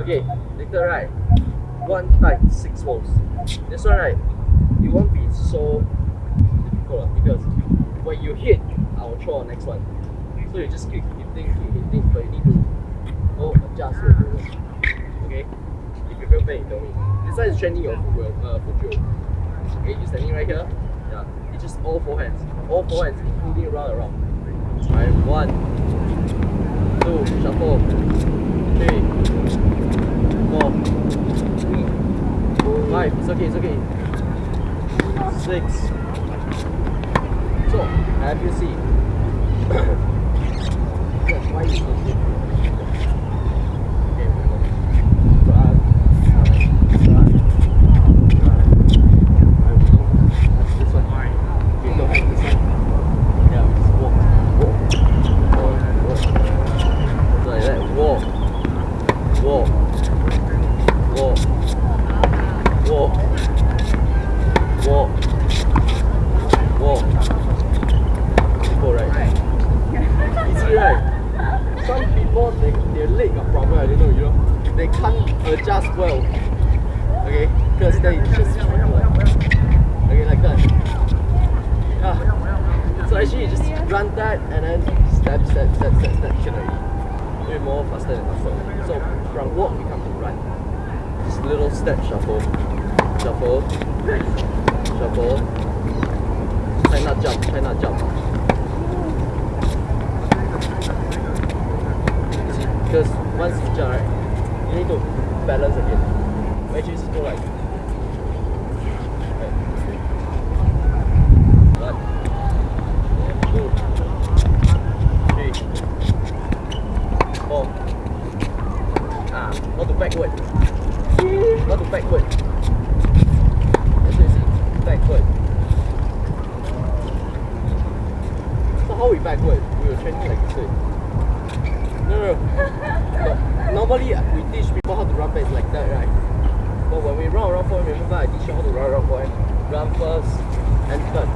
Okay, later right, one tight six volts. This one right, it won't be so difficult because when you hit, I will throw next one. So you just keep hitting, keep hitting, but you need to go adjust your movement. Okay? If you feel pain, tell me. This one is training your foot, uh. Okay, you standing right here. Yeah, it's just all four hands. All four hands, including round around. Alright, one, two, shuffle, three, four, five, it's okay, it's okay. Six. So, have you see? That's why you so shit. Okay, we go. Run, run, run, run. Alright, we go. That's this one. Okay, no, that's this one. Yeah, just walk, walk, walk, walk. Just like that, walk, walk, walk, walk, walk, walk. Simple, right? Easy, right? Some people, they, their leg I know, you know. They can't adjust well. Okay? Because they just Okay, like that. Yeah. So actually you just run that and then step, step, step, step, step, can already. Do it more faster than faster. So from walk we come to run. Just little step shuffle. Shuffle. Shuffle. Try not jump, try not jump. Because once you jump, right, you need to balance again. Actually, just go like. Backward. Not to backward. See. Backward. So how we backward? We were training like this. No, no, no. Normally uh, we teach people how to run back like that, right? But when we run around forward, remember I teach you how to run around forward. Run first and turn.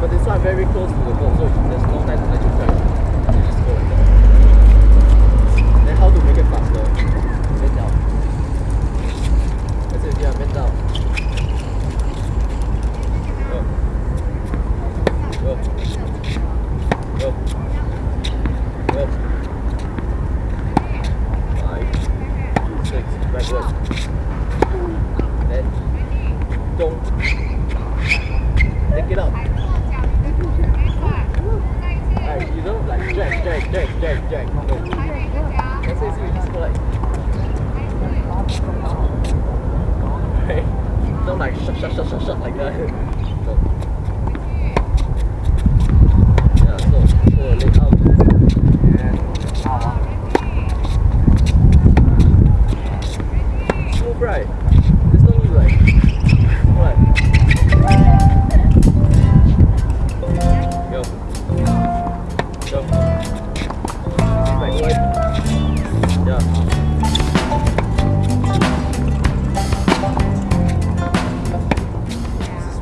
But this one very close to the goal, so there's no time to let you turn. You just go like that. Then how to make it faster? Bend down. That's it, yeah, bend down. Go. Go. Go. Five, six, backward. Then don't take it up. Alright, you don't like drag, drag, drag, drag, drag. You just go like. Don't like shut, shut, shut, shut, shut like that. No. Yeah, out. Right?